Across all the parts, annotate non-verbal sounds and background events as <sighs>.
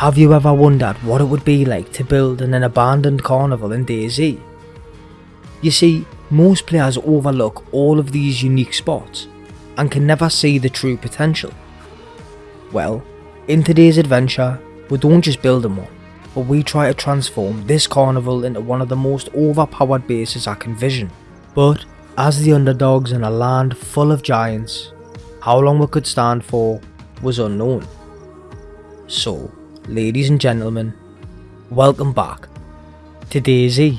Have you ever wondered what it would be like to build in an abandoned carnival in DayZ? You see, most players overlook all of these unique spots and can never see the true potential. Well, in today's adventure, we don't just build them one, but we try to transform this carnival into one of the most overpowered bases I can vision. But as the underdogs in a land full of giants, how long we could stand for was unknown. So, ladies and gentlemen, welcome back to DayZ.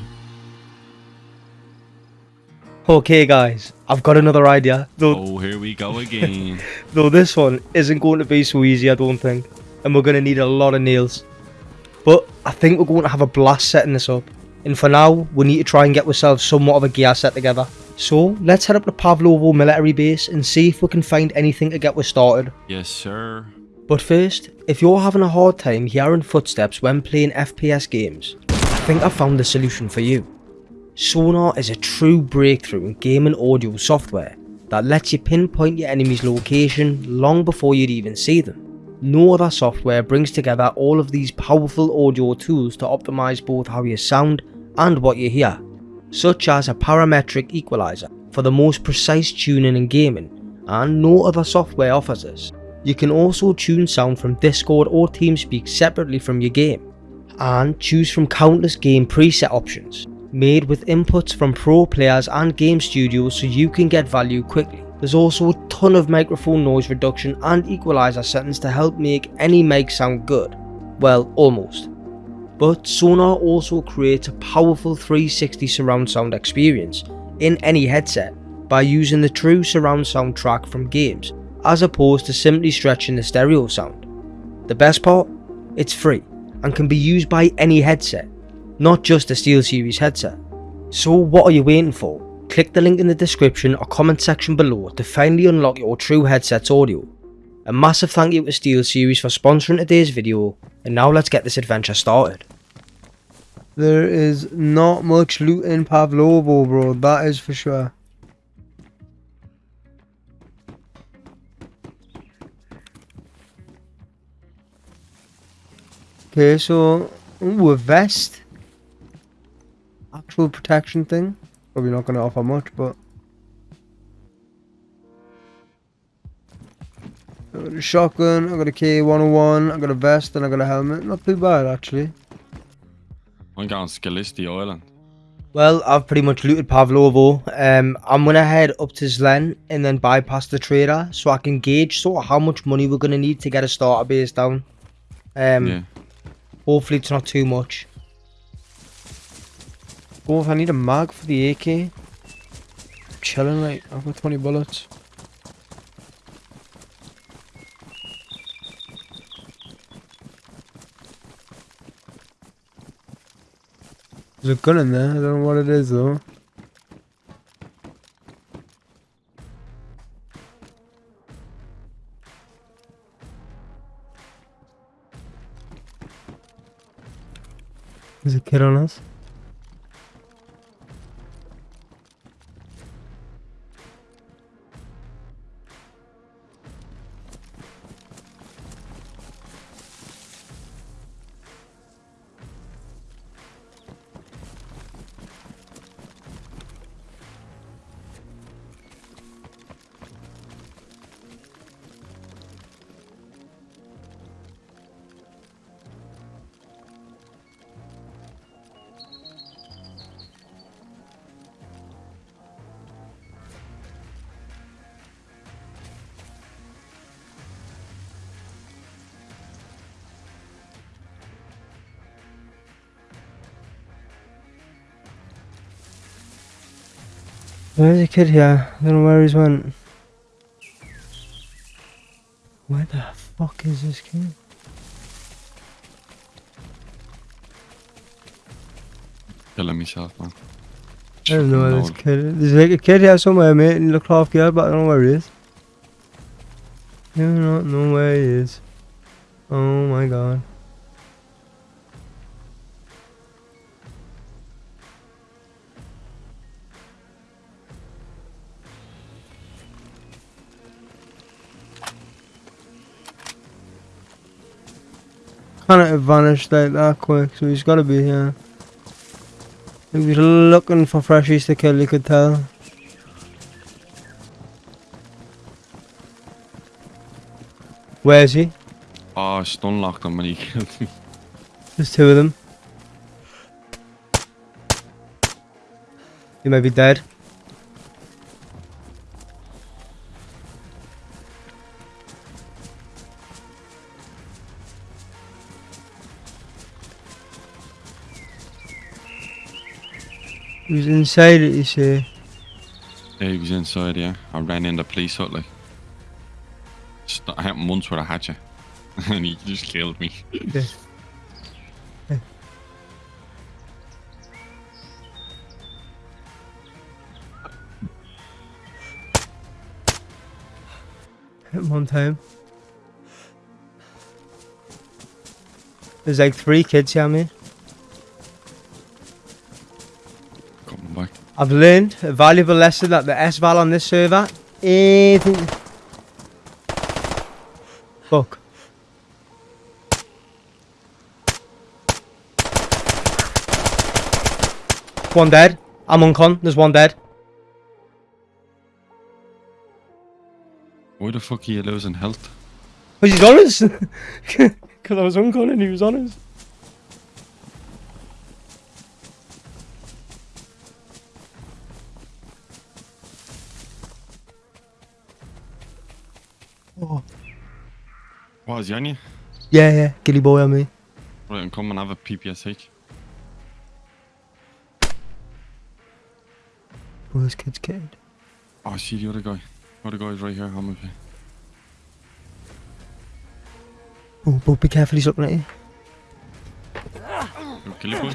Okay guys, I've got another idea, though, Oh, here we go again. <laughs> though this one isn't going to be so easy I don't think, and we're going to need a lot of nails. But I think we're going to have a blast setting this up, and for now we need to try and get ourselves somewhat of a gear set together. So let's head up to Pavlovo military base and see if we can find anything to get us started. yes, sir. But first, if you're having a hard time hearing footsteps when playing FPS games, I think I've found the solution for you. Sonar is a true breakthrough in gaming audio software that lets you pinpoint your enemy's location long before you'd even see them. No other software brings together all of these powerful audio tools to optimize both how you sound and what you hear, such as a parametric equalizer for the most precise tuning in gaming, and no other software offers this. You can also tune sound from Discord or TeamSpeak separately from your game, and choose from countless game preset options, made with inputs from pro players and game studios so you can get value quickly. There's also a ton of microphone noise reduction and equalizer settings to help make any mic sound good. Well, almost. But Sonar also creates a powerful 360 surround sound experience in any headset by using the true surround sound track from games as opposed to simply stretching the stereo sound. The best part? It's free and can be used by any headset, not just a SteelSeries headset. So what are you waiting for? Click the link in the description or comment section below to finally unlock your true headset's audio. A massive thank you to SteelSeries for sponsoring today's video and now let's get this adventure started. There is not much loot in Pavlovo bro, that is for sure. Okay, so ooh, a vest. Actual protection thing. Probably not going to offer much, but I got a shotgun. I got a K101. I got a vest, and I got a helmet. Not too bad actually. I'm going on Skalisty Island. Well, I've pretty much looted Pavlovo. Um, I'm gonna head up to Zlen and then bypass the trader so I can gauge sort of how much money we're gonna need to get a starter base down. Um, yeah. Hopefully it's not too much. Oh, if I need a mag for the AK. I'm chilling, like, I've got 20 bullets. There's a gun in there, I don't know what it is though. There's a kid on. Where's the kid here? I don't know where he's went. Where the fuck is this kid? Killing myself, man. I don't know where this kid is. There's like a kid here somewhere, mate, and he looked half but I don't know where he is. I do not know where he is. Oh my god. Kind of vanished like that quick, so he's got to be here. He was looking for freshies to kill, you could tell. Where is he? Oh, I stun locked him when he killed me. There's two of them. He may be dead. Was inside it, you see. Yeah, he was inside, yeah. I ran into the police. St- I him once with a hatchet. <laughs> and he just killed me. Yeah. Yeah. Hit him one time. There's like three kids here. Coming I've learned a valuable lesson that the S-Val on this server, anything... Fuck. One dead. I'm on con. There's one dead. Why the fuck are you losing health? Was he honest? <laughs> Because I was on con and he was honest. Oh. What is he on you? Yeah, yeah. Ghillie boy on me. Right, and come and have a PPSH. Oh, this kid's kid. Oh, see the other guy. The other guy's right here. I'm with you. Oh, but be careful, he's looking at you. You kill boy.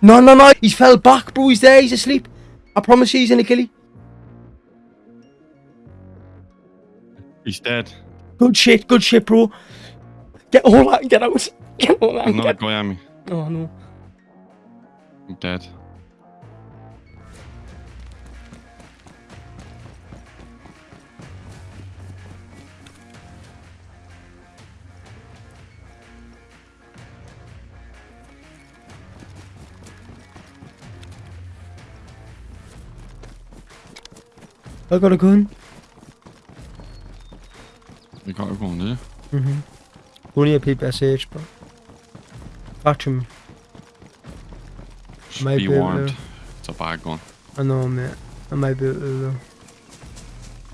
No, no, no. He's fell back, bro. He's there. He's asleep. I promise you, he's in a killie. He's dead. Good shit, good shit, bro. Get all that, get out. Get all Get... guy on me. Oh, no. I'm dead. I got a gun. You got go on, did? Mm-hmm. Only a PPSH, but... Catch him. Just Might be be warned. to. It's a bad gun. I know, mate. I might be able to, though.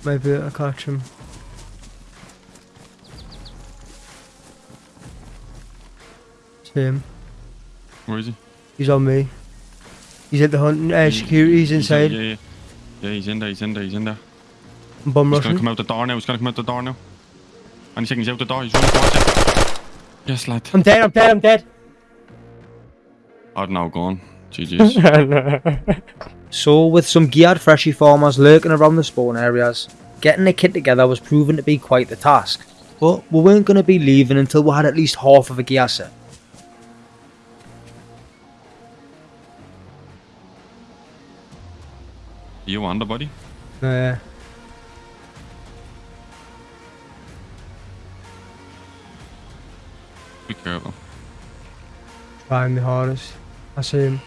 Might be able to catch him. It's him. Where is he? He's on me. He's at the hunting uh, security. He's in- inside. Yeah, yeah. Yeah, he's in there, he's in there, he's in there. I'm bum He's gonna come out the door now, he's gonna come out the door now. Any second, he's out the door, he's running towards you. Yes, lad. I'm dead. I'm dead. I'm dead. I'd now gone. GG's. <laughs> So, with some geared freshie farmers lurking around the spawn areas, getting a kit together was proven to be quite the task. But we weren't going to be leaving until we had at least half of a gear set. you on the buddy? Uh, Be careful. trying the hardest. I see him.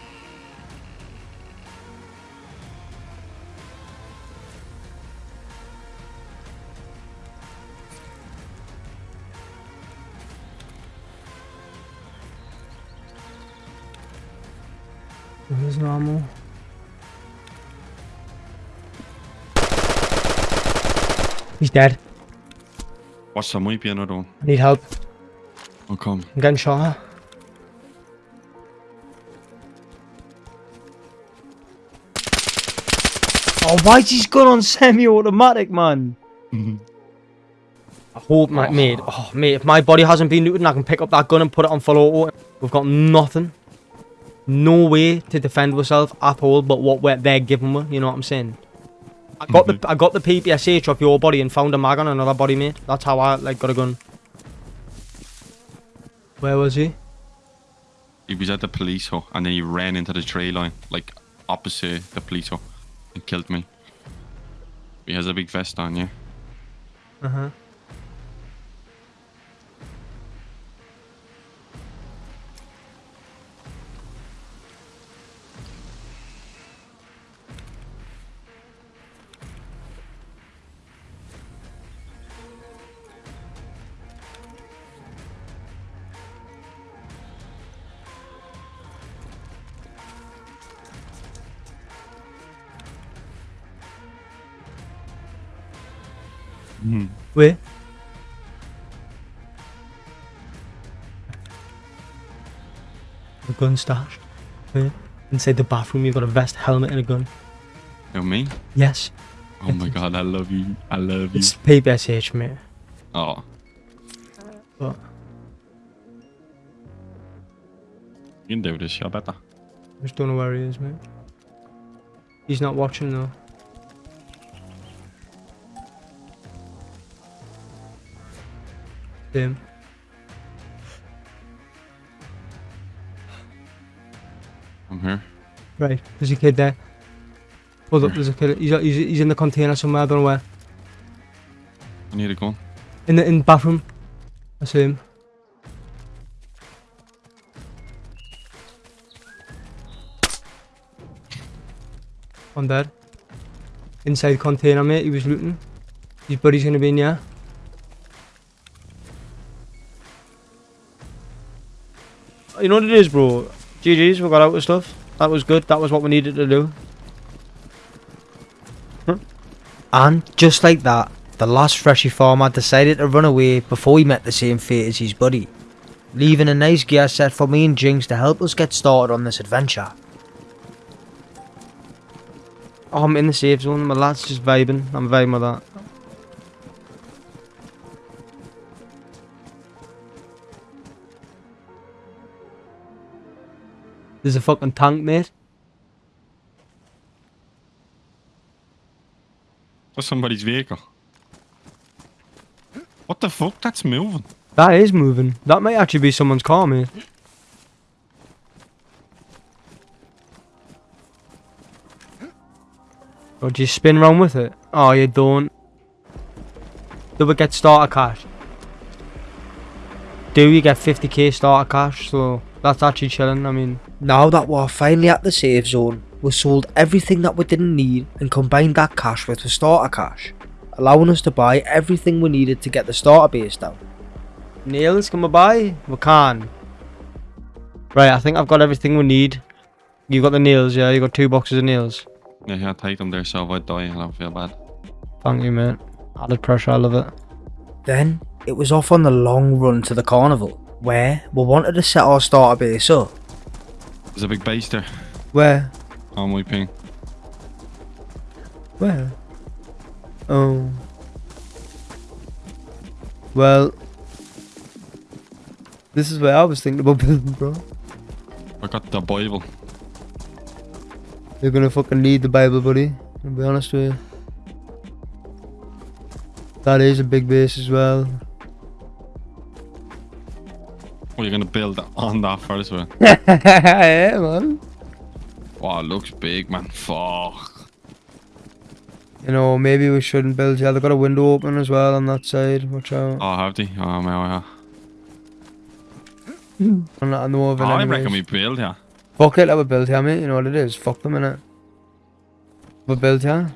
This is normal. He's dead. Watch the might be another one. I need help. I'll come. I'm getting shot. at. Oh, why's his gun on semi-automatic, man? I hope, my, mate. Oh, mate, if my body hasn't been looted, I can pick up that gun and put it on full auto. We've got nothing. No way to defend ourselves at all but what we're, they're giving me, you know what I'm saying? I got the mm-hmm. I got the PPSH off your body and found a mag on another body, mate. That's how I like got a gun. Where was he? He was at the police hut and then he ran into the tree line, like opposite the police hut, and killed me. He has a big vest on, yeah. Uh huh. Hmm. Where? The gun stashed. Where? Inside the bathroom, you've got a vest, helmet, and a gun. You me? Yes. Oh my god, I love you. I love you. It's PPSH, mate. Oh, But you can do this, I better. I just don't know where he is, mate. He's not watching though. I'm here. Mhm. Right, there's a kid there. Hold up, there's a kid. He's, he's, he's in the container somewhere, I don't know where. I need a gun. In the in the bathroom. I see him. I'm dead. Inside container, mate. He was looting. His buddy's gonna be in here. You know what it is, bro? GG's, we got out of stuff. That was good. That was what we needed to do. And just like that, the last Freshie farmer decided to run away before he met the same fate as his buddy, leaving a nice gear set for me and Jinx to help us get started on this adventure. Oh, I'm in the safe zone, my lad's just vibing, I'm vibing with that. There's a fucking tank, mate. That's somebody's vehicle. What the fuck? That's moving. That is moving. That might actually be someone's car, mate. Or do you spin round with it? Oh, you don't. Do we get starter cash? Do you get 50k starter cash? So that's actually chilling. I mean, now that we're finally at the safe zone, we sold everything that we didn't need and combined that cash with the starter cash, allowing us to buy everything we needed to get the starter base down. Nails, can we buy? We can. Right, I think I've got everything we need. You got the nails, yeah? You got two boxes of nails. Yeah, yeah, take them there so if I die, I don't feel bad. Thank you, mate. Added pressure, I love it. Then, it was off on the long run to the carnival, where we wanted to set our starter base up. There's a big base there Where? on my ping. Where? Oh. Well, this is where I was thinking about <laughs> building, bro. I got the Bible. You're gonna fucking need the Bible, buddy. I'll be honest with you. That is a big base as well. Oh, you're gonna build on that first one. <laughs> yeah, man. Wow, it looks big, man. Fuck. You know, maybe we shouldn't build. Yeah, they've got a window open as well on that side. Watch out. Oh, have they? Oh, my, oh, I'm not, I know of oh, I reckon we build, yeah. Fuck it, let me build here, mate. You know what it is. Fuck them, innit? We build here.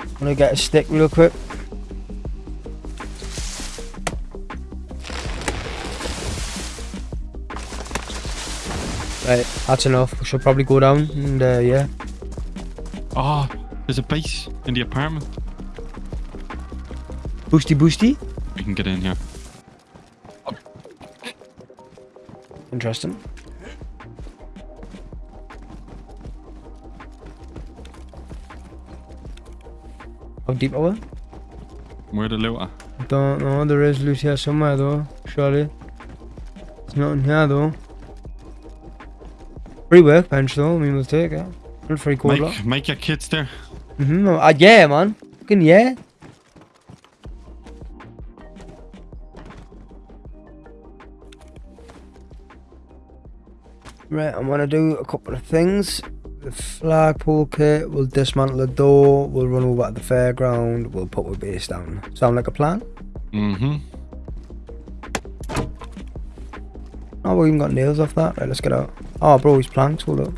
I'm gonna get a stick real quick. Right, that's enough. We should probably go down and uh, yeah. Oh, there's a base in the apartment. Boosty boosty. We can get in here. Interesting. How deep are we? Where the loot at? Don't know. There is loot here somewhere though. Surely. It's not in here though. Free workbench though. I mean, we'll take it. And free cola. Make, make your kits there. Mm-hmm. Uh, yeah, man. Fucking yeah. Right, I'm gonna do a couple of things. The flagpole kit, we'll dismantle the door, we'll run over at the fairground, we'll put our base down. Sound like a plan? Mm-hmm. Oh, we even got nails off that. Right, let's get out. Oh, bro, his planks, hold up.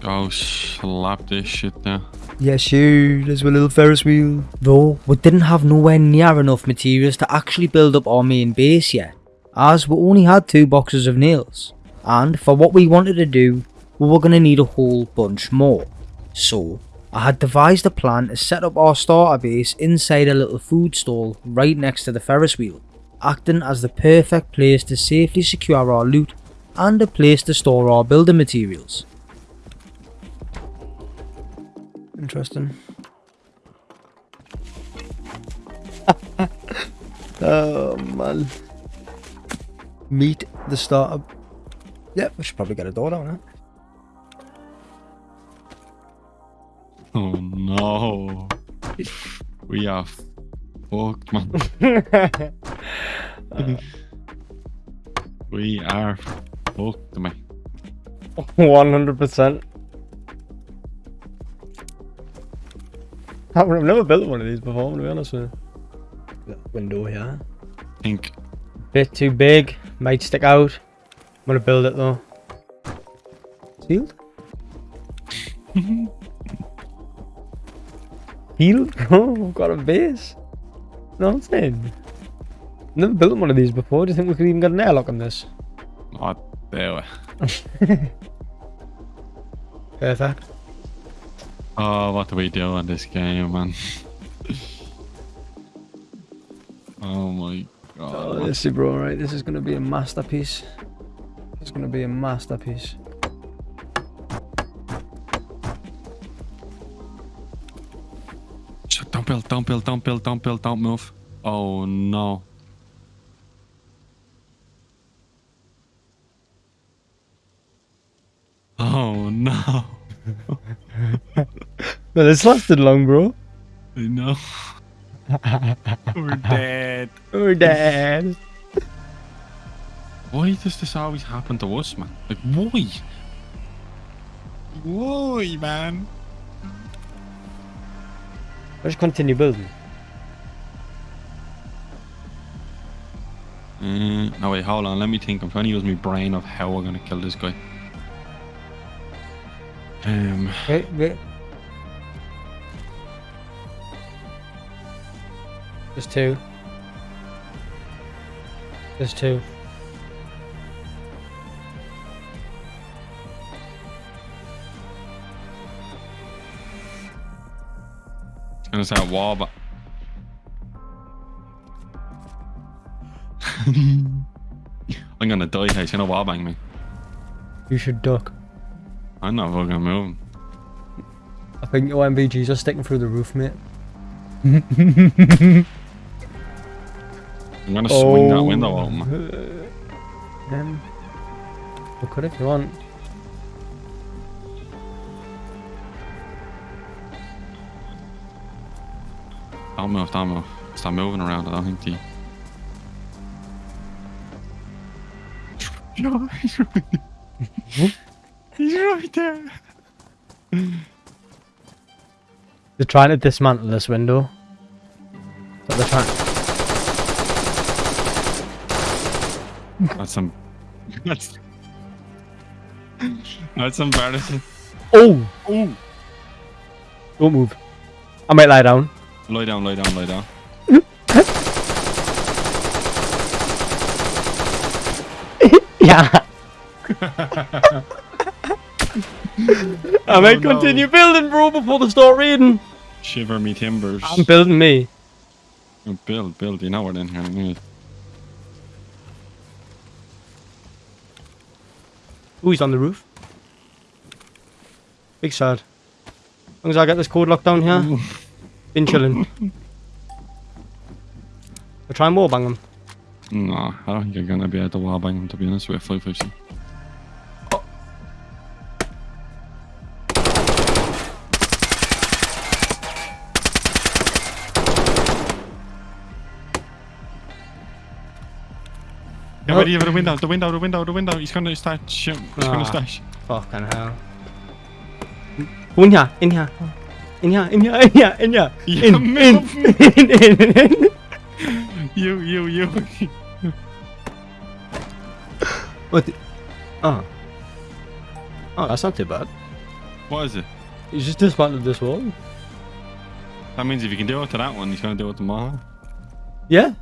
Go slap this shit there. Yes, you. There's a little Ferris wheel. Though, we didn't have nowhere near enough materials to actually build up our main base yet, as we only had two boxes of nails. And for what we wanted to do, we were going to need a whole bunch more. So, I had devised a plan to set up our starter base inside a little food stall right next to the Ferris wheel, acting as the perfect place to safely secure our loot and a place to store our building materials. Interesting. <laughs> oh man. Meet the startup. Yep, we should probably get a door down there. Oh no. We are fucked, man. <laughs> Uh, we are fucked, man. One hundred percent. I've never built one of these before, to be honest with you. Little window here. think Bit too big, might stick out. I'm gonna build it though. Sealed? <laughs> Sealed? <laughs> Oh, I've got a base. No, I'm saying. Never built one of these before. Do you think we could even get an airlock on this? Oh there. Perfect. <laughs> Oh, what do we do on this game, man? oh my god. Oh, this is bro, right? This is gonna be a masterpiece. This is gonna be a masterpiece. Shut, don't build, don't build, don't build, don't build, don't move. Oh no. Oh no. <laughs> No, this lasted long, bro. I know. <laughs> We're dead. We're dead. Why does this always happen to us, man? Like, why? Why, man? Let's continue building. Uh, no, wait, hold on. Let me think. I'm trying to use my brain of how we're going to kill this guy. Um, Wait, wait. There's two. There's two. And it's to wall, but. <laughs> I'm going to die here. She's going to wall bang me. You should duck. I'm not fucking moving. I think your NVGs are sticking through the roof, mate. I'm going to swing that window open. Um, we could if you want. Don't move, don't move. Stop moving around. I don't think the. No, <laughs> <laughs> he's right. he's right there. They're trying to dismantle this window. But they're trying. That's some. That's. That's embarrassing. Oh! Oh! Don't move. I might lie down. Lie down, lie down, lie down. <laughs> Yeah. <laughs> <laughs> I might Oh, no. continue building, bro, before they start raiding. Shiver me timbers. I'm building me. Oh, build, build. You know we're in here. anyway. Ooh, he's on the roof. Big sad. As long as I get this code locked down here, <laughs> been chilling. We'll try and wallbang him. No, I don't think you're gonna be able to wall bang him to be honest with you. 550. Get ready for the window, the window, the window, the window. He's gonna start shoot. He's Ah. gonna start. sh- Fucking hell. Go in here, in here. In here, in here, in here, in here. Yeah, In, in, move. in, in, in. You, you, you. What the? Oh. Oh, that's not too bad. what is it? You just dismantled this wall. That means if you can do it to that one, he's gonna do it to mine. Yeah.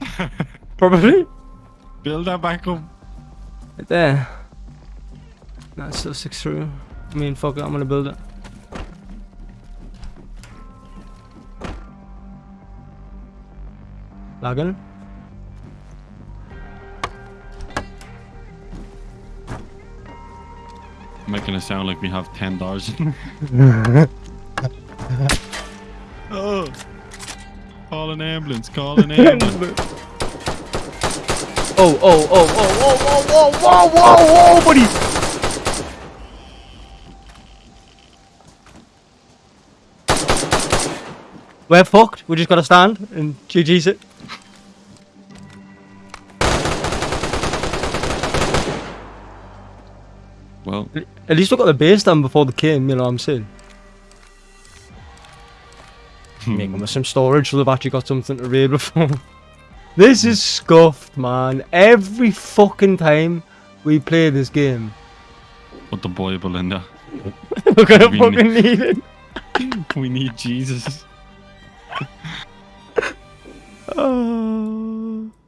<laughs> Probably. Build that back up. Right there. That still sticks through. I mean, fuck it, I'm gonna build it. Lagging? Making it sound like we have ten dollars. <laughs> <laughs> oh, call an ambulance! Call an ambulance! <laughs> Oh, oh, oh, oh, oh, oh, whoa, whoa, whoa, whoa, buddy! We're fucked. We just gotta stand and GG's it. well, At least we got the base done before the came, you know what I'm saying? Making with some storage, so they've actually got something to raid before. This is scuffed, man. Every fucking time we play this game, put the boy, Belinda? <laughs> we're gonna We fucking need it. <laughs> We need Jesus. Oh. <sighs>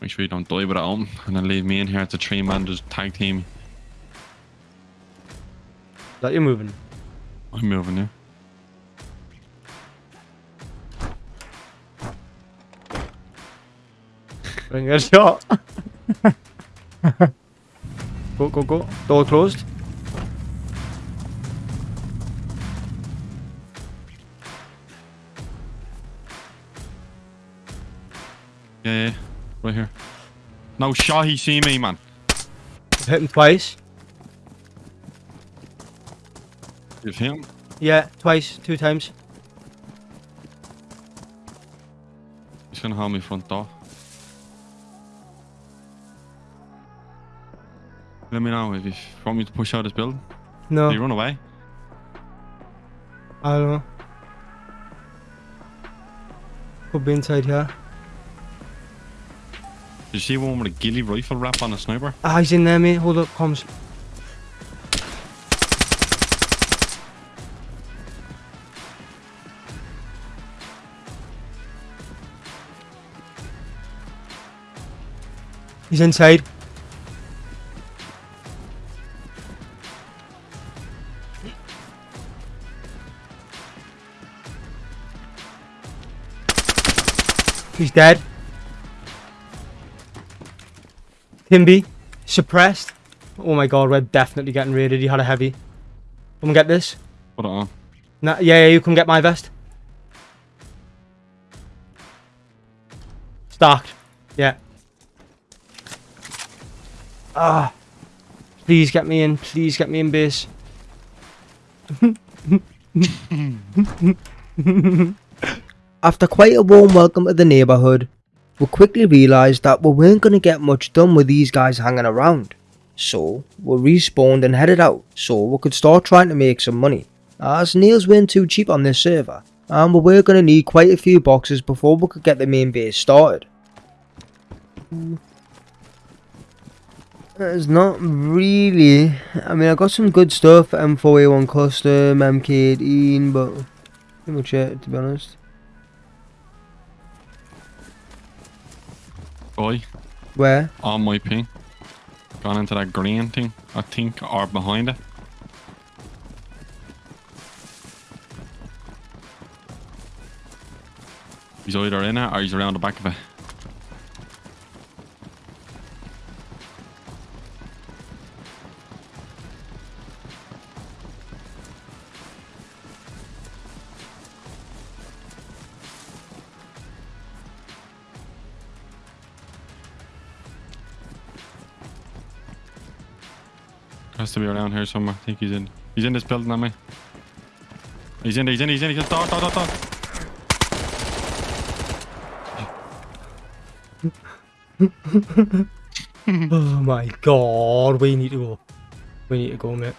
Make sure you don't die with it home and then leave me in here. It's a three man just tag team. That you're moving. I'm moving now. Bring a shot. go, go, go. Door closed. Yeah, yeah, right here. No shot, he see me, man. Hit him twice. You've hit him? Yeah, twice. Two times. He's gonna hold me front door. Let me know if you want me to push out this building. No. Did you run away? I don't know. Could be inside here. Did you see one with a ghillie rifle wrap on a sniper? Ah, he's in there, mate. Hold up, comes. He's inside. Dead. Timby, suppressed. Oh my god, we're definitely getting raided. He had a heavy. Come and get this. It on. Nah, yeah, yeah, you can get my vest. Stacked. Yeah. Ah. Please get me in. Please get me in base. <laughs> <laughs> <laughs> After quite a warm welcome to the neighbourhood, we quickly realised that we weren't going to get much done with these guys hanging around. So, we respawned and headed out so we could start trying to make some money, as nails weren't too cheap on this server, and we were going to need quite a few boxes before we could get the main base started. It's not really. I mean, I got some good stuff M4A1 custom, MK18, but pretty much it, to be honest. Boy, Where? on my ping. Gone into that green thing, I think, or behind it. He's either in it or he's around the back of it. Has to be around here somewhere. I think he's in. He's in this building, am I? He's in, he's in, he's in, he's in. Dot, dot. <laughs> Oh my god, we need to go. We need to go, mate.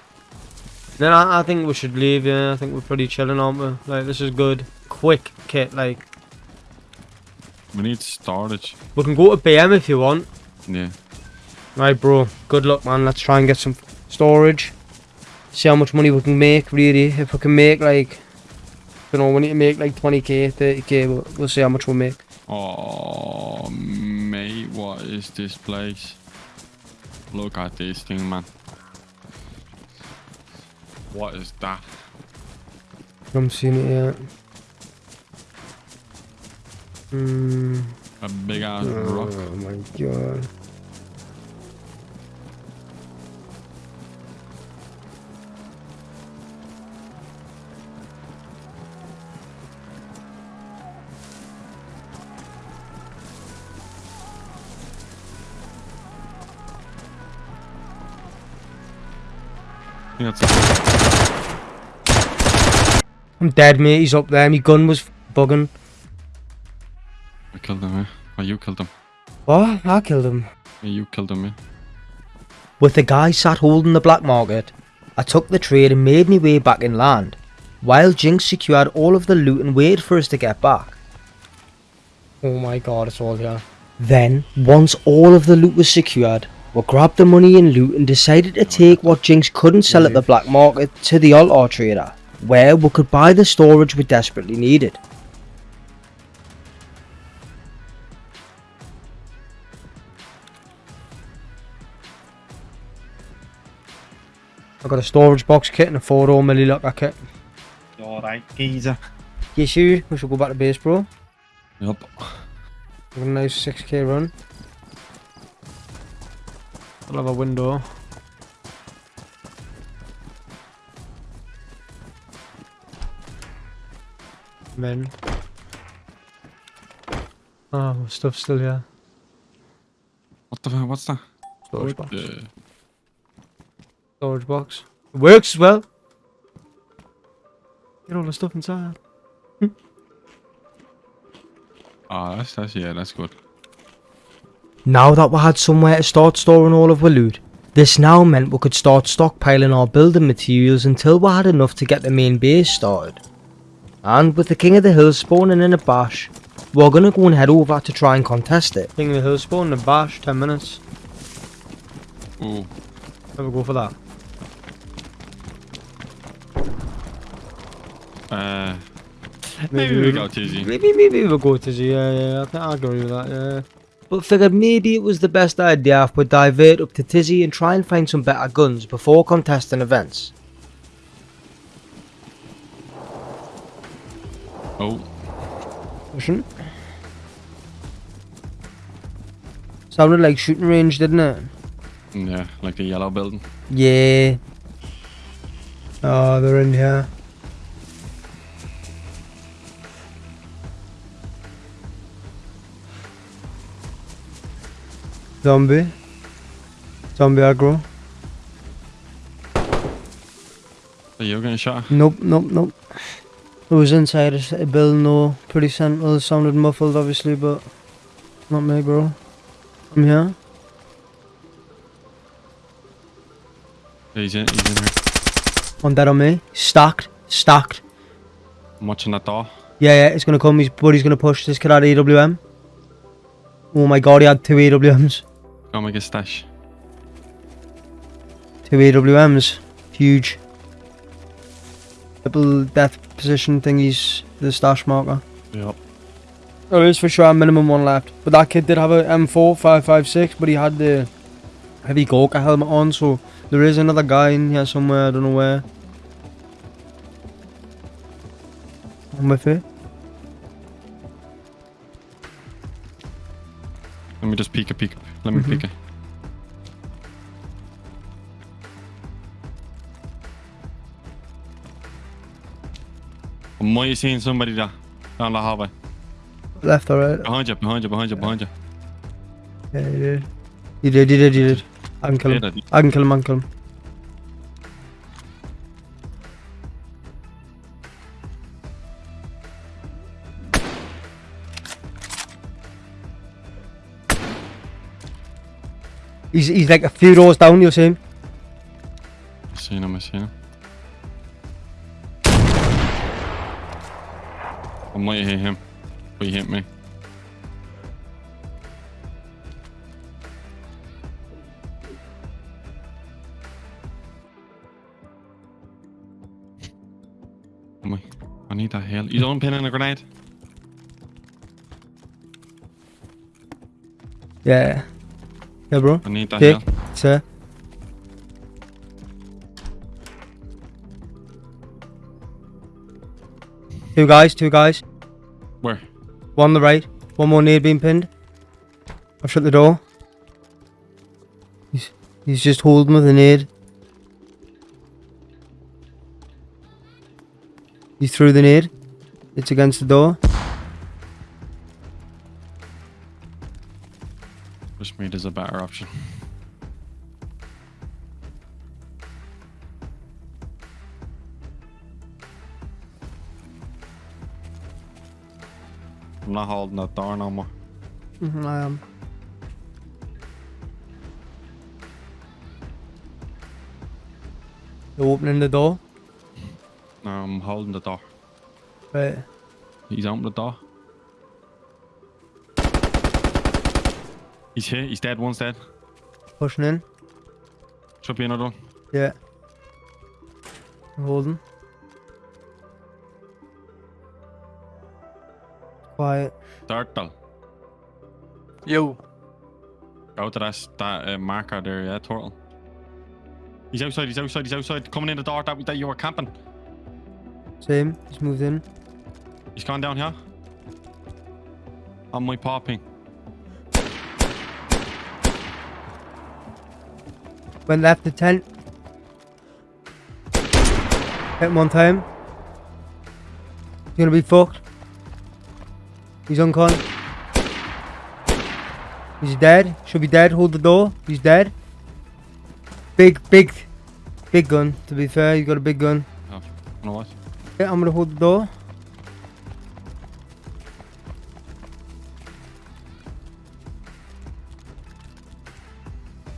Then I, I think we should leave, yeah. I think we're pretty chilling, aren't we? Like, this is good. Quick kit, like. We need storage. We can go to BM if you want. Yeah. Right, bro. Good luck, man. Let's try and get some storage. See how much money we can make, really. If we can make, like... You know, we need to make, like, 20k, 30k. We'll, we'll see how much we'll make. Oh, mate, what is this place? Look at this thing, man. What is that? I'm seeing it yet. Hmm. A big ass rock. Oh my god. I think that's I'm dead, mate. He's up there. My gun was bugging. I killed him, eh? Or you killed him. What? I killed him. Yeah, you killed him, eh? With the guy sat holding the black market, I took the trade and made my way back inland, while Jinx secured all of the loot and waited for us to get back. Oh my god, it's all here. Then, once all of the loot was secured, we grabbed the money and loot and decided to take what Jinx couldn't sell at the black market to the altar trader, where we could buy the storage we desperately needed. I got a storage box kit and a 4 door milli locker kit. Alright, geezer. Yes, you. We should go back to base, bro. Yup. Got a nice 6k run. I'll have a window. Men. Oh, ah, stuff's still here. What the fuck? What's that? Storage box. Yeah. Storage box. It works as well. Get all the stuff inside. Oh, that's, that's, yeah, that's good. Now that we had somewhere to start storing all of our loot, this now meant we could start stockpiling our building materials until we had enough to get the main base started. And with the King of the Hills spawning in a bash, we're gonna go and head over to try and contest it. King of the Hills spawning in a bash, 10 minutes. Ooh. Never go for that. Uh, maybe we go Tizzy. Maybe, maybe we'll go to the, yeah, yeah, I think I agree with that, yeah. But figured maybe it was the best idea if we divert up to Tizzy and try and find some better guns before contesting events. Oh, Pushing. Sounded like shooting range, didn't it? yeah, like the yellow building. Yeah. Oh, they're in here. Zombie. Zombie aggro. Are you getting shot? Nope, nope, nope. It was inside a building though. Pretty central. It sounded muffled obviously, but not me, bro. I'm here. Yeah, he's in, he's in here. One dead on me. Stacked. Stacked. I'm watching that door. Yeah, yeah, it's gonna come. His buddy's gonna push this kid out of AWM. Oh my god, he had two AWMs. Go make a stash. Two AWMs. Huge. Double death position thingies, the stash marker. Yep. There is for sure a minimum one left. But that kid did have a M4 556, but he had the heavy Gorka helmet on, so there is another guy in here somewhere, I don't know where. I'm with it. Let me just peek a peek. Let me Mhm. peek it. Am I seeing somebody there? Down the hallway. Left or right? Behind you, behind you, behind you, behind you. Yeah, he did. He did, he did, he did. I can kill him. I can kill him, I can kill him. He's, he's like a few rows down, you'll see him. I seen him, I seen him. I might hit him. But he hit me. My. I need that heal. You don't pin in a grenade? Yeah. Yeah, bro. I need that Pick. heal. Sir. Two guys, two guys. Where? One on the right. One more nade being pinned. I've shut the door. He's, he's just holding with a nade. He threw the nade. It's against the door. Bushmeat is a better option. I'm not holding that door no more. Mhm, I am. You're opening the door. No, I'm holding the door. Right. He's opened the door. He's here. He's dead. One's dead. Pushing in. Should be another one. Yeah. I'm holding. Quiet. Turtle. Yo. Go to that, that uh, marker there, yeah, turtle. He's outside, he's outside, he's outside. Coming in the door that, that you were camping. Same. He's moved in. He's gone down here. On my popping. Went left the tent. Hit him one time. He's gonna be fucked. He's uncon. He's dead. Should be dead. Hold the door. He's dead. Big, big, big gun. To be fair, you got a big gun. Oh, you know what? Yeah, I'm gonna hold the door.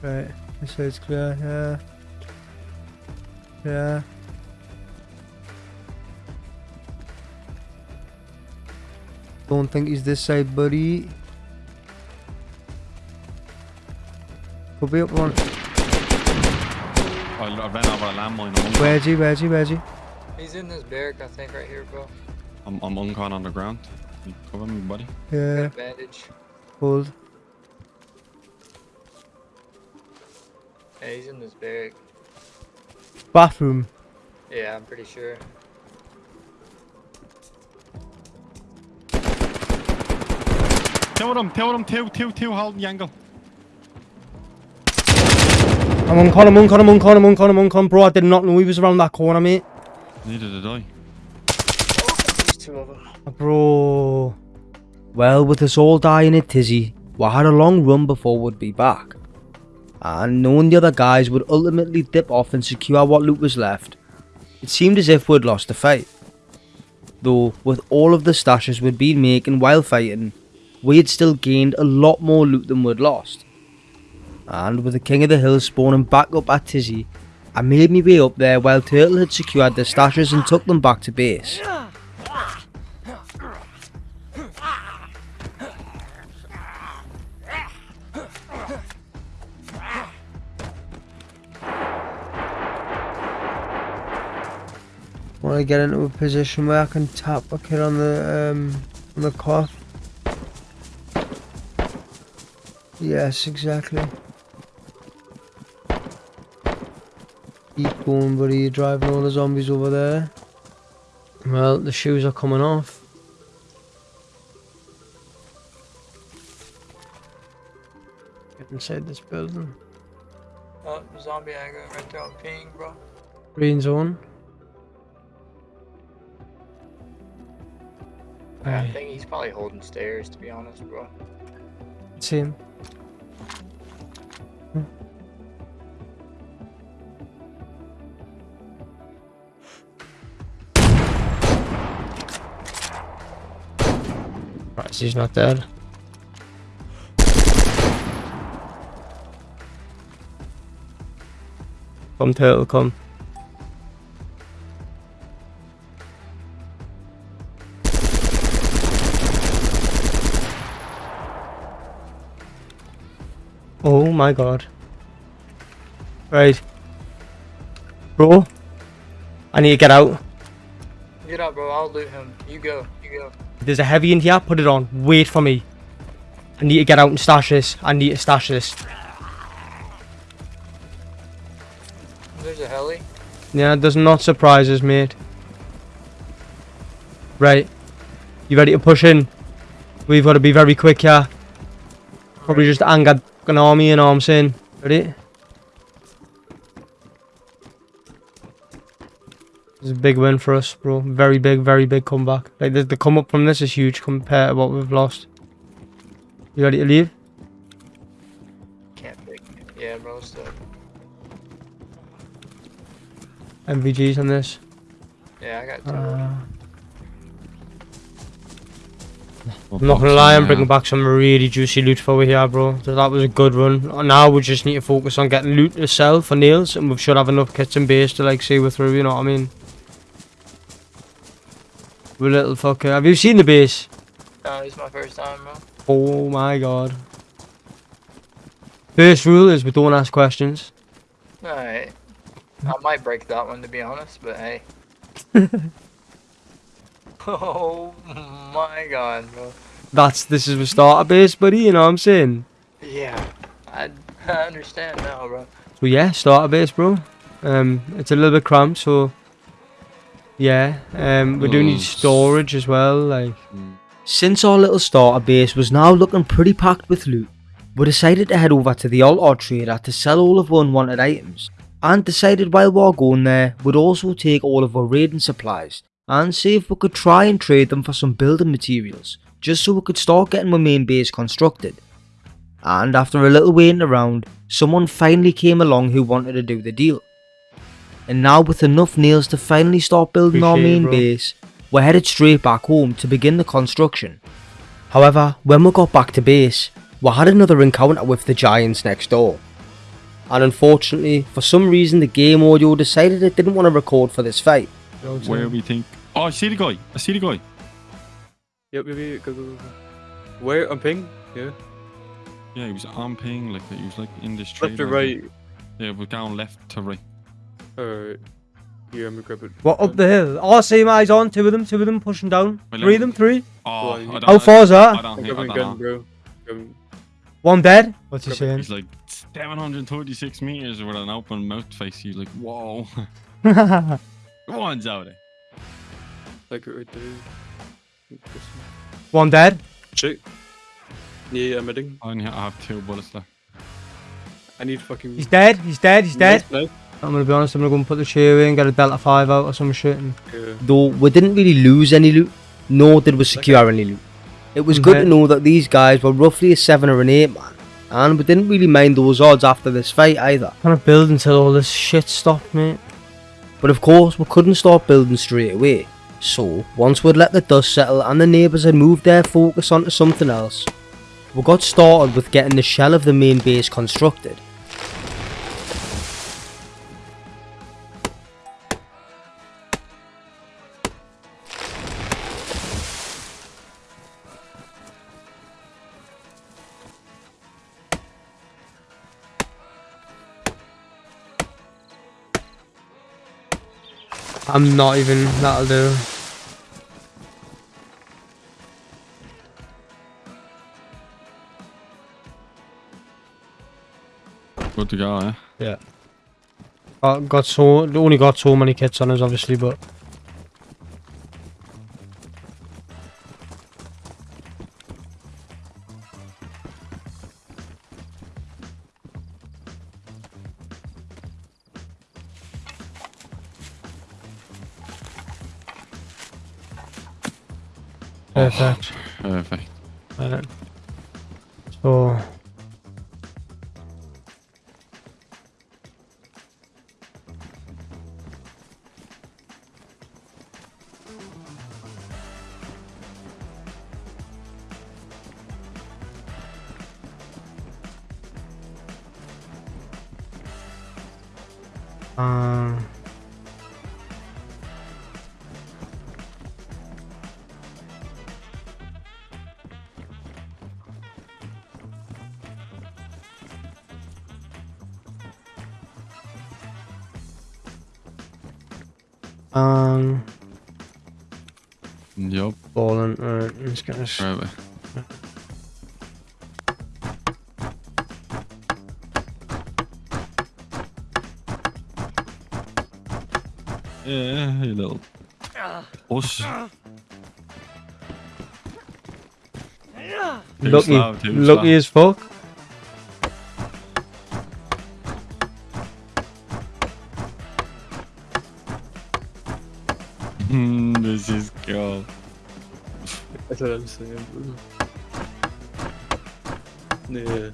Right, this side's clear, yeah. Yeah. Don't think he's this side, buddy. Could be up one. I, I ran over a landmine. I'm, un- Where's he, where's he, where's he? He's in this barrack, I think, right here, bro. I'm, I'm uncon on the ground. You cover me, buddy. Got Yeah, a bandage. hold. Yeah, he's in this barrack. Bathroom. Yeah, I'm pretty sure. Two him, them, him, of them, two, two, two, holding the angle. I'm uncon, I'm uncon, I'm uncon, I'm uncon, I'm uncon. Bro, I did not know he was around that corner, mate. Neither did I. There's two of them. Ah, bro. Well, with us all dying at Tisy, we had a long run before we'd be back. And knowing the other guys would ultimately dip off and secure what loot was left, it seemed as if we'd lost the fight. Though, with all of the stashes we'd been making while fighting, we had still gained a lot more loot than we'd lost. And with the King of the Hills spawning back up at Tisy, I made my way up there while Turtle had secured the stashes and took them back to base. Want to get into a position where I can tap a kid on the um on the cough. Yes, exactly. Keep going, buddy. You're driving all the zombies over there. Well, the shoes are coming off. Get inside this building. Oh, zombie aggro right there on ping, bro. Green zone. I think he's probably holding stairs, to be honest, bro. Same. Hmm. Right, so he's not dead. Come, turtle, come. Oh my god. Right. Bro. I need to get out. Get out, bro. I'll loot him. You go. You go. There's a heavy in here. Put it on. Wait for me. I need to get out and stash this. I need to stash this. There's a heli. Yeah, does not surprise us, mate. Right. You ready to push in? We've got to be very quick here. Probably just angered an army, you know what I'm saying? Ready? It's a big win for us, bro. Very big, very big comeback. Like, the, the come up from this is huge compared to what we've lost. You ready to leave? Can't pick. Yeah, bro, still. NVGs on this. Yeah, I got two. Uh, I'm not gonna lie, I'm bringing back some really juicy loot for you here, bro. So that was a good run. Now we just need to focus on getting loot to sell for nails, and we should have enough kits and base to like see we're through. You know what I mean? We little fucker. Have you seen the base? No, this is my first time, bro. Oh my god. First rule is we don't ask questions. Alright. I might break that one to be honest, but hey. <laughs> <laughs> oh my god, bro. That's this is the starter base, buddy. You know what I'm saying? Yeah. I, I understand now, bro. So yeah, starter base, bro. Um, it's a little bit cramped, so yeah. Um, we do need storage as well, like. Mm. Since our little starter base was now looking pretty packed with loot, we decided to head over to the Altar Trader to sell all of our unwanted items, and decided while we were going there, we'd also take all of our raiding supplies, and see if we could try and trade them for some building materials, just so we could start getting our main base constructed. And after a little waiting around, someone finally came along who wanted to do the deal. And now with enough nails to finally start building our Appreciate it, main bro. base, we're headed straight back home to begin the construction. However, when we got back to base, we had another encounter with the giants next door. And unfortunately, for some reason the game audio decided it didn't want to record for this fight. Where we think? Oh, I see the guy. I see the guy. Yep, yep, yep, go, go, go, go. Where? On ping? Yeah. Yeah, he was on ping. Like he was like in this tree. Left to right? Yeah, we're down left to right. Alright. Here, I'm gonna grab it. What up the hill? Oh, see my eyes on, two of them, two of them pushing down. Well, Three of them, three. Oh, Well, I you- don't, How I- far's I that? don't I'm think. I don't gun, know. bro. One dead? What's he saying? He's like 736 meters with an open mouth face. He's like, whoa. <laughs> <laughs> One's out there. Like it right there. One dead. Shit. Yeah, yeah, I'm hitting. I only have two bullets left. I need fucking. He's dead, he's dead, he's dead. Nice, nice. I'm gonna be honest, I'm gonna go and put the chair in, get a Delta 5 out or some shit. And... Yeah. Though we didn't really lose any loot, nor did we secure any loot. It was good to know that these guys were roughly a 7 or an 8 man, and we didn't really mind those odds after this fight either. Kind of build until all this shit stopped, mate. But of course, we couldn't start building straight away. So, once we'd let the dust settle and the neighbours had moved their focus onto something else, we got started with getting the shell of the main base constructed. I'm not even, that'll do. Good to go, eh? Yeah. Got, got so only got so many kits on us, obviously, but perfect. Perfect. Right. So Um, um, Alright, let's get this. Right away. Yeah, you little puss. Too That's what I'm saying. Yeah.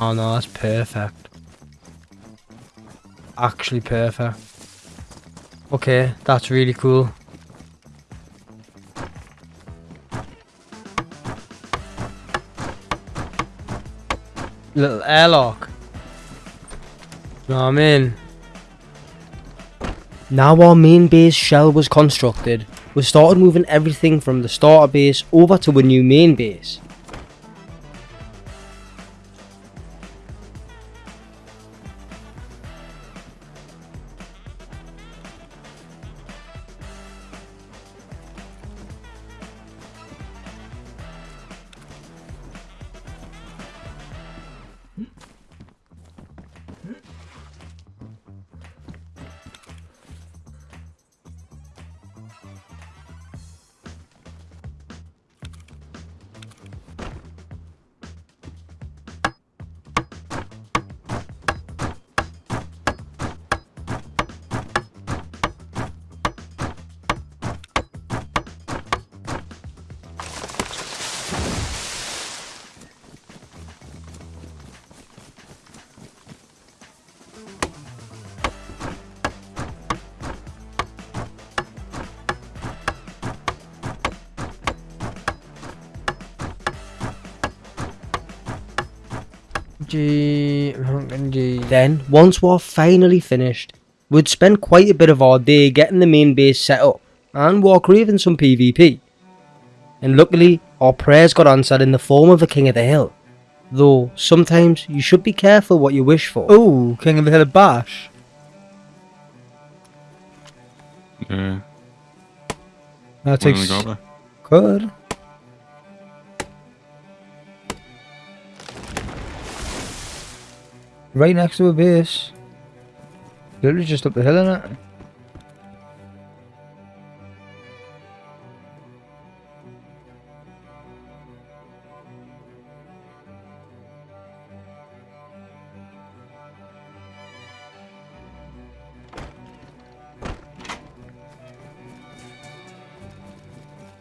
Oh no, that's perfect. Actually perfect. Okay, that's really cool. Little airlock. You know what? Now our main base shell was constructed, we started moving everything from the starter base over to a new main base. Then, once we're finally finished, we'd spend quite a bit of our day getting the main base set up, and we're craving some PvP. And luckily, our prayers got answered in the form of a King of the Hill. Though, sometimes you should be careful what you wish for. Oh, King of the Hill of Bash. Yeah. That Wanna go? Good. Right next to a base. Literally just up the hill, innit?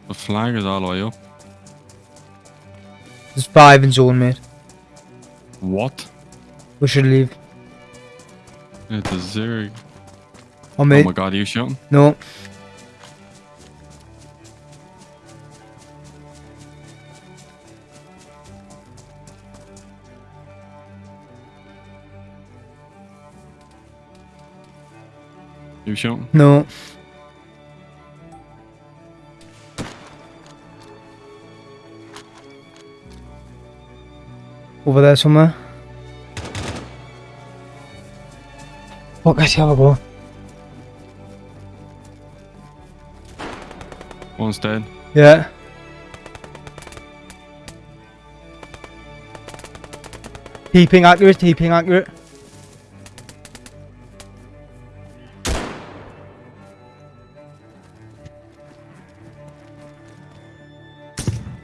The flag is all the way up. There's five in zone, mate. What? We should leave. It's a zero. Oh, Oh my god, are you shooting? no. You shooting? No. Over there somewhere. What guys have a? One's dead. Yeah. Keeping accurate, keeping accurate.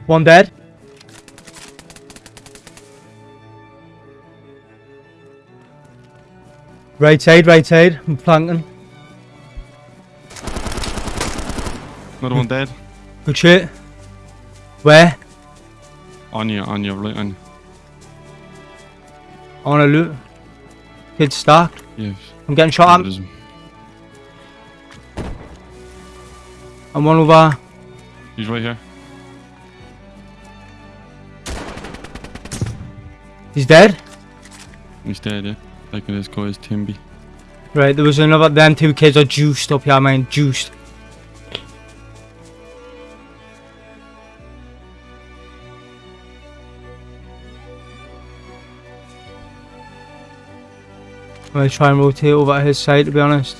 One dead. Right side, right side. I'm flanking. Another one dead. Good shit. Where? On you, on your right, on you. On a loot. Kid stacked. Yes. I'm getting shot at. I'm one over. He's right here. He's dead. He's dead, yeah. Like this guy's Timby. Right, there was another. Them two kids are juiced up here, man. Juiced. I'm gonna try and rotate over his side, to be honest.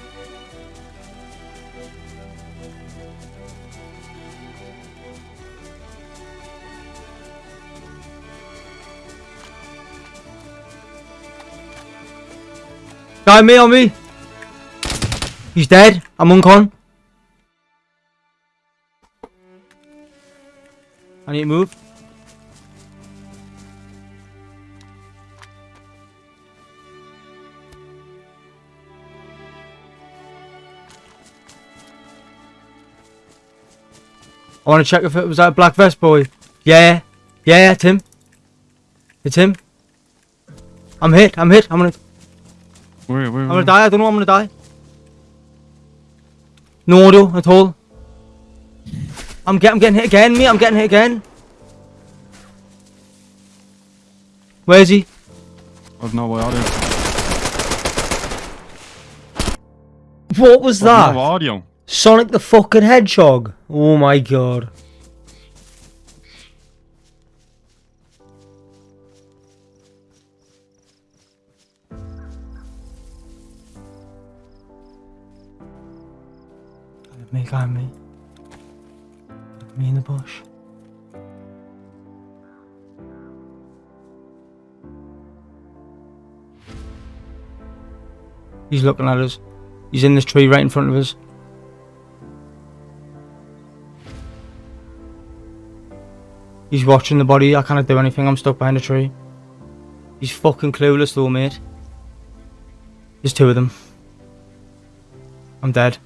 Guy me on me. He's dead. I'm uncon. I need to move. I want to check if it was that black vest boy. Yeah, yeah, it's him. It's him. I'm hit. I'm hit. I'm gonna. Where, where, I'm gonna die. I don't know. I'm gonna die. No audio at all. I'm, get, I'm getting hit again, mate. I'm getting hit again. Where is he? I've no audio. What was that? I've no audio. Sonic the fucking Hedgehog. Oh my god. Me, got me. Me in the bush. He's looking at us. He's in this tree right in front of us. He's watching the body. I can't do anything. I'm stuck behind a tree. He's fucking clueless though, mate. There's two of them. I'm dead.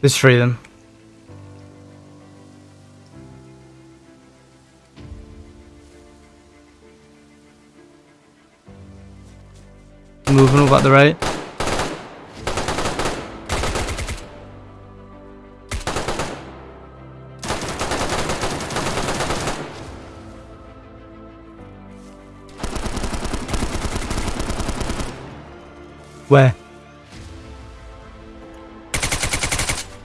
Of them. Moving over at the right. Where?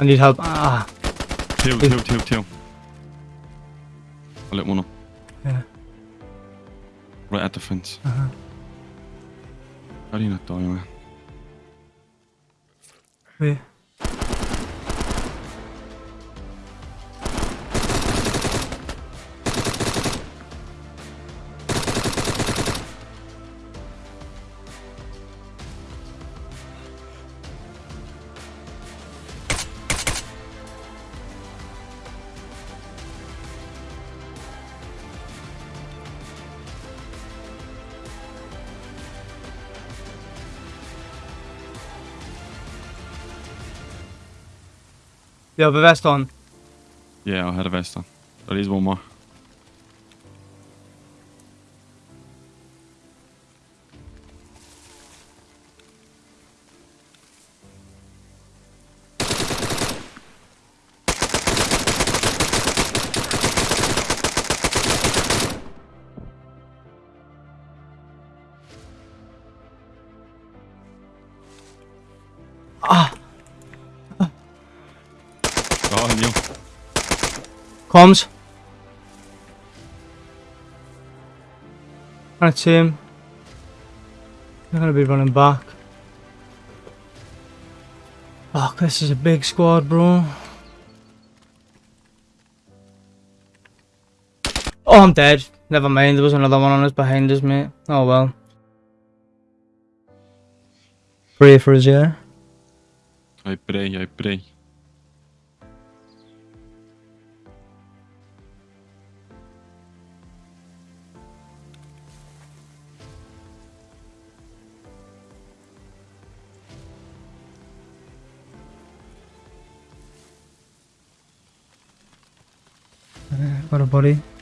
I need help. Ah, Two, two, two, two. I lit one up. yeah. Right at the fence. Uh-huh. How do you not die, man? Wait. You have a vest on. Yeah, I had a vest on. There is one more. Comms. See him. They're gonna be running back. Fuck, this is a big squad, bro. Oh, I'm dead. Never mind, there was another one on us behind us, mate. Oh well. Pray for us, yeah? I pray, I pray. Got a body.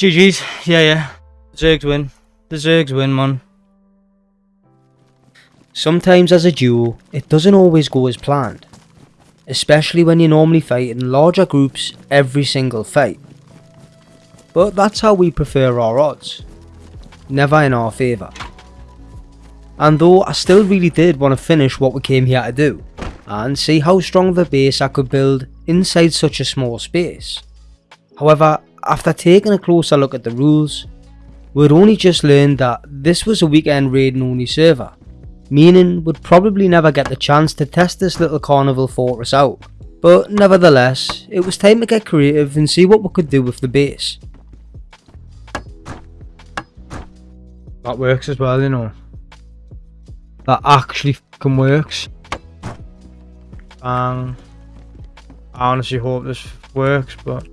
GG's. Yeah, yeah. Zergs win. The Zergs win, man. Sometimes as a duo, it doesn't always go as planned. Especially when you normally fight in larger groups every single fight. But that's how we prefer our odds. Never in our favour. And though I still really did want to finish what we came here to do, and see how strong of a base I could build inside such a small space. However, after taking a closer look at the rules, we'd only just learned that this was a weekend raiding only server, meaning we'd probably never get the chance to test this little carnival fortress out. But nevertheless, it was time to get creative and see what we could do with the base. That works as well, you know. That actually fucking works. Um, I honestly hope this works, but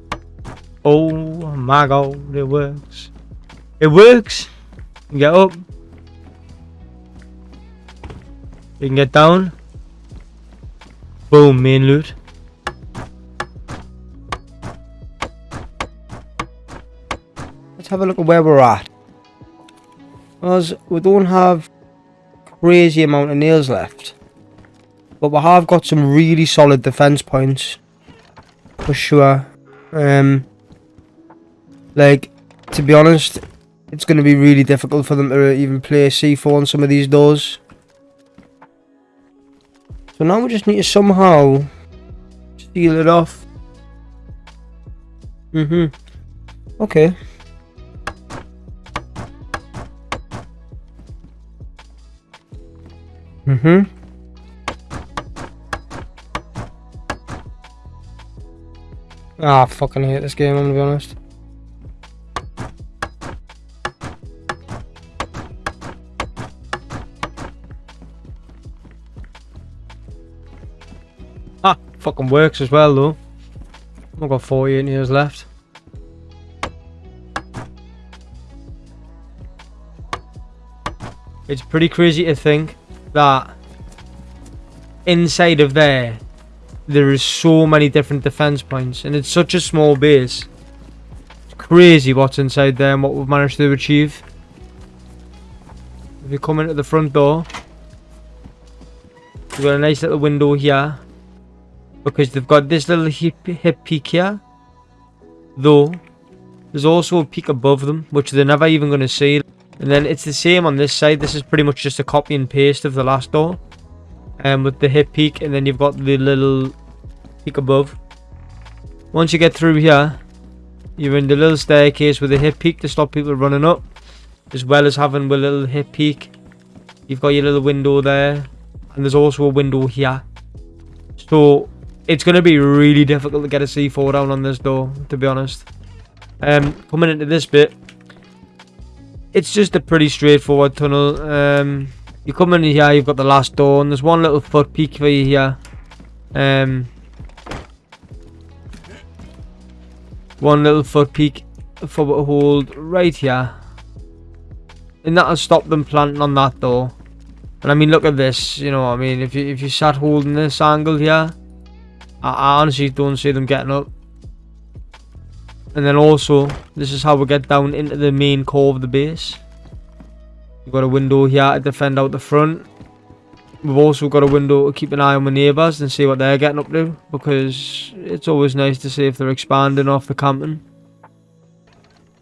oh my god, it works. It works. You get up. You can get down. Boom, main loot. Let's have a look at where we're at. Because we don't have crazy amount of nails left. But we have got some really solid defense points. For sure. Um, like, to be honest, it's going to be really difficult for them to even play C4 on some of these doors. So now we just need to somehow steal it off. Mm-hmm. Okay. Mm-hmm. Ah, fucking hate this game, I'm gonna be honest. Fucking works as well though. I've got 48 years left. It's pretty crazy to think that inside of there there is so many different defense points and it's such a small base it's crazy what's inside there and what we've managed to achieve if you come into the front door you've got a nice little window here because they've got this little hip, hip peak here though there's also a peak above them which they're never even going to see and then it's the same on this side. This is pretty much just a copy and paste of the last door. Um, with the hip peak and then you've got the little peak above. Once you get through here, you're in the little staircase with the hip peak to stop people running up. As well as having a little hip peak. You've got your little window there. And there's also a window here. So, it's going to be really difficult to get a C4 down on this door, to be honest. Um, coming into this bit, it's just a pretty straightforward tunnel. Um, you come in here, you've got the last door, and there's one little foot peak for you here. Um, one little foot peak for a hold right here. And that'll stop them planting on that door. And I mean, look at this, you know what I mean? If you, if you sat holding this angle here, I, honestly don't see them getting up. And then also, this is how we get down into the main core of the base. We've got a window here to defend out the front. We've also got a window to keep an eye on the neighbours and see what they're getting up to. Because it's always nice to see if they're expanding off the camping.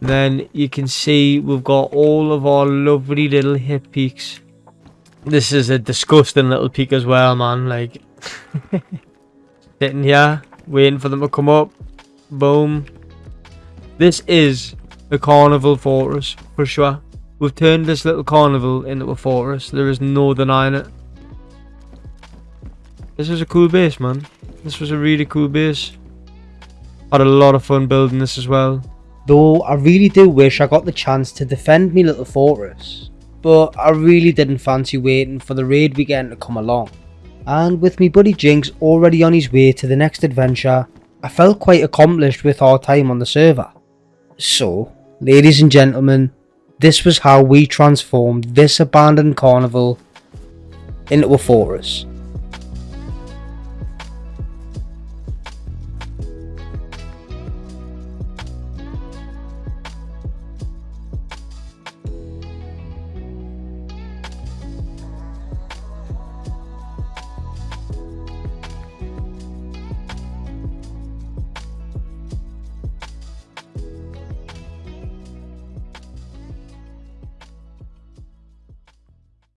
Then you can see we've got all of our lovely little hip peaks. This is a disgusting little peak as well, man. Like, <laughs> sitting here, waiting for them to come up. Boom. This is a carnival fortress, for sure. We've turned this little carnival into a fortress. There is no denying it. This was a cool base, man. This was a really cool base. Had a lot of fun building this as well. Though I really do wish I got the chance to defend me little fortress. But I really didn't fancy waiting for the raid weekend to come along. And with me buddy Jinx already on his way to the next adventure, I felt quite accomplished with our time on the server. So, ladies and gentlemen, this was how we transformed this abandoned carnival into a fortress.